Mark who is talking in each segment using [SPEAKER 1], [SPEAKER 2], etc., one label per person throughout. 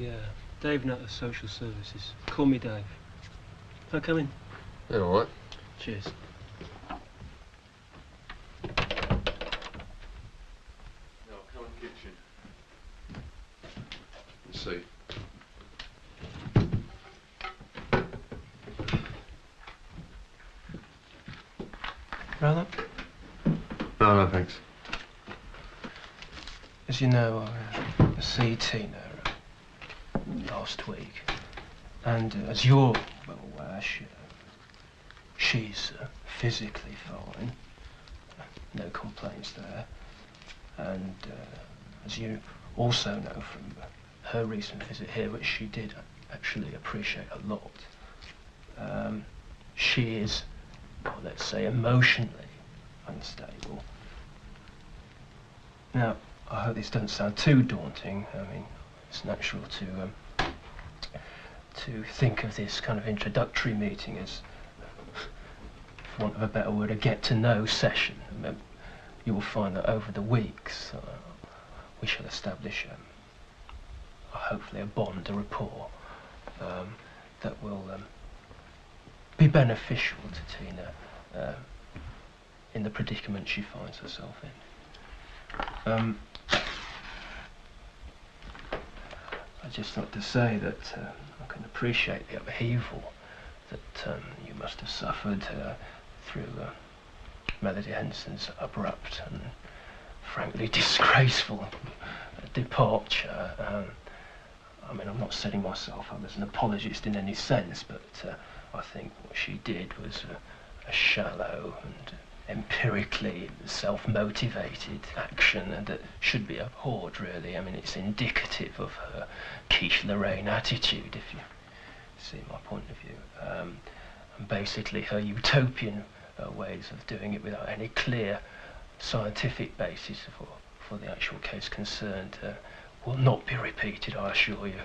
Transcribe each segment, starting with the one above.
[SPEAKER 1] Yeah, Dave Nutter, Social Services. Call me Dave. Can I come in?
[SPEAKER 2] Yeah, all right.
[SPEAKER 1] Cheers.
[SPEAKER 2] Now, come in the kitchen. And see.
[SPEAKER 1] Brother?
[SPEAKER 2] No, no, thanks.
[SPEAKER 1] As you know, I'm a CT uh, last week. And uh, as you're well aware, she, she's uh, physically fine. No complaints there. And uh, as you also know from her recent visit here, which she did actually appreciate a lot, um, she is, well, let's say, emotionally unstable. Now, I hope this doesn't sound too daunting. I mean, it's natural to um, to think of this kind of introductory meeting as, for want of a better word, a get-to-know session. You will find that over the weeks, uh, we shall establish, um, hopefully, a bond, a rapport um, that will um, be beneficial to Tina uh, in the predicament she finds herself in. Um, I'd just like to say that uh, can appreciate the upheaval that um, you must have suffered uh, through uh, Melody Henson's abrupt and frankly disgraceful departure. Um, I mean, I'm not setting myself up as an apologist in any sense, but uh, I think what she did was a shallow and empirically self-motivated action that should be abhorred really. I mean it's indicative of her quiche Lorraine attitude if you see my point of view. Um, and basically her utopian uh, ways of doing it without any clear scientific basis for, for the actual case concerned uh, will not be repeated I assure you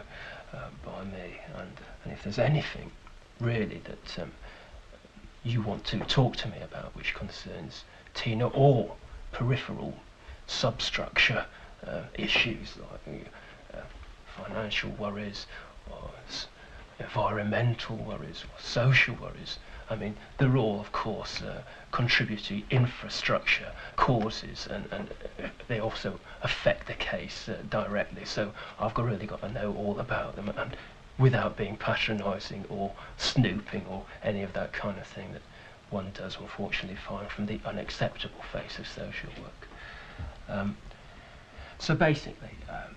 [SPEAKER 1] uh, by me and, and if there's anything really that um, you want to talk to me about, which concerns Tina or peripheral substructure uh, issues like uh, financial worries or environmental worries or social worries. I mean, they're all, of course, uh, contributory infrastructure causes, and, and they also affect the case uh, directly. So I've got, really got to know all about them, and without being patronising or snooping or any of that kind of thing that one does unfortunately find from the unacceptable face of social work. Um, so basically, um,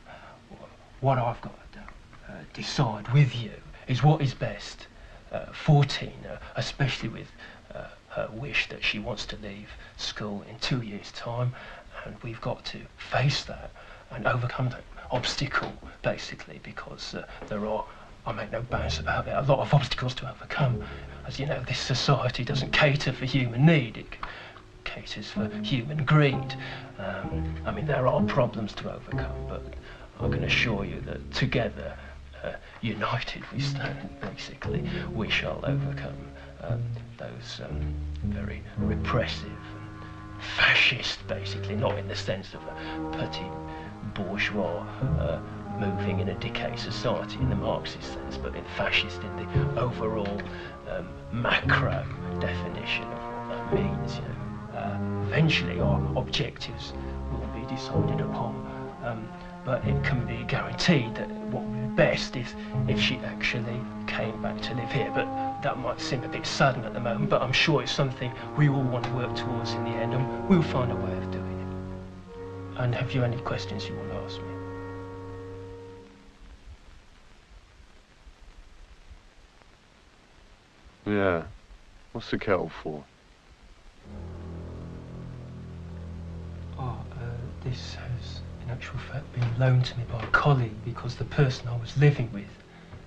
[SPEAKER 1] what I've got to uh, decide with you is what is best uh, for Tina, especially with uh, her wish that she wants to leave school in two years' time, and we've got to face that and overcome that obstacle, basically, because uh, there are I make no bones about it. A lot of obstacles to overcome. As you know, this society doesn't cater for human need. It caters for human greed. Um, I mean, there are problems to overcome, but I can assure you that together, uh, united we stand, basically, we shall overcome um, those um, very repressive, fascist, basically, not in the sense of a petty bourgeois uh, moving in a decay society in the Marxist sense, but in fascist in the overall um, macro definition of what that means. You know, uh, eventually our objectives will be decided upon, um, but it can be guaranteed that what would be best is if she actually came back to live here. But that might seem a bit sudden at the moment, but I'm sure it's something we all want to work towards in the end, and we'll find a way of doing it. And have you any questions you want
[SPEAKER 2] Yeah. What's the kettle for?
[SPEAKER 1] Oh, uh, this has, in actual fact, been loaned to me by a colleague because the person I was living with,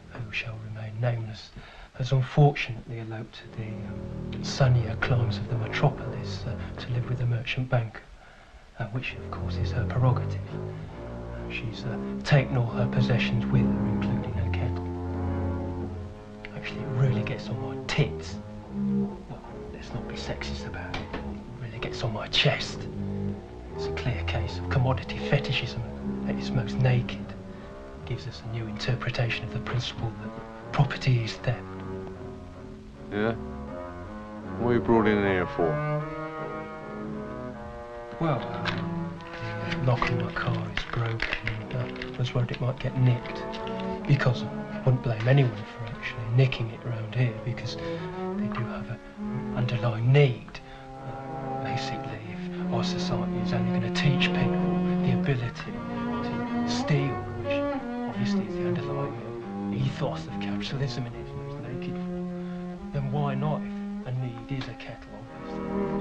[SPEAKER 1] who shall remain nameless, has unfortunately eloped to the um, sunnier climes of the metropolis uh, to live with a merchant banker, uh, which, of course, is her prerogative. She's uh, taken all her possessions with her, including her kettle actually it really gets on my tits. Well, let's not be sexist about it. It really gets on my chest. It's a clear case of commodity fetishism at its most naked. It gives us a new interpretation of the principle that property is theft.
[SPEAKER 2] Yeah? What are you brought in here for?
[SPEAKER 1] Well, lock my car is broken and uh, I was worried it might get nicked. Because I wouldn't blame anyone for actually nicking it around here because they do have an underlying need. Uh, basically, if our society is only going to teach people the ability to steal, which obviously is the underlying ethos of capitalism in its most naked form, then why not if a need is a kettle, obviously?